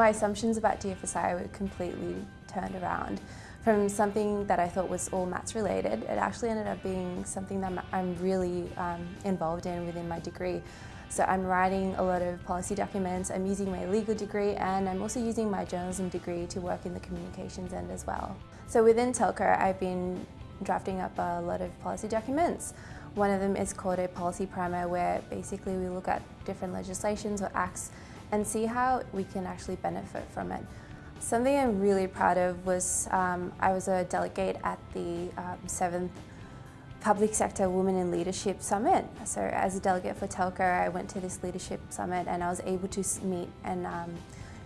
My assumptions about DFSI were completely turned around. From something that I thought was all maths related, it actually ended up being something that I'm really um, involved in within my degree. So I'm writing a lot of policy documents, I'm using my legal degree and I'm also using my journalism degree to work in the communications end as well. So within Telco I've been drafting up a lot of policy documents. One of them is called a policy primer where basically we look at different legislations or acts and see how we can actually benefit from it. Something I'm really proud of was um, I was a delegate at the um, seventh Public Sector Women in Leadership Summit. So as a delegate for Telco, I went to this leadership summit and I was able to meet and um,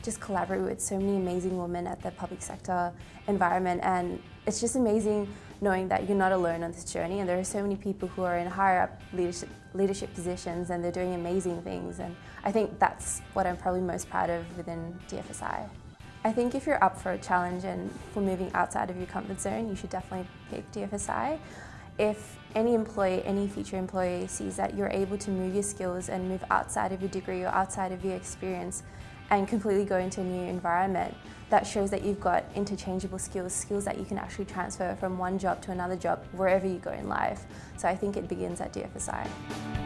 just collaborate with so many amazing women at the public sector environment and it's just amazing knowing that you're not alone on this journey and there are so many people who are in higher up leadership, leadership positions and they're doing amazing things and I think that's what I'm probably most proud of within DFSI. I think if you're up for a challenge and for moving outside of your comfort zone, you should definitely pick DFSI. If any employee, any future employee sees that you're able to move your skills and move outside of your degree or outside of your experience and completely go into a new environment, that shows that you've got interchangeable skills, skills that you can actually transfer from one job to another job wherever you go in life. So I think it begins at DFSI.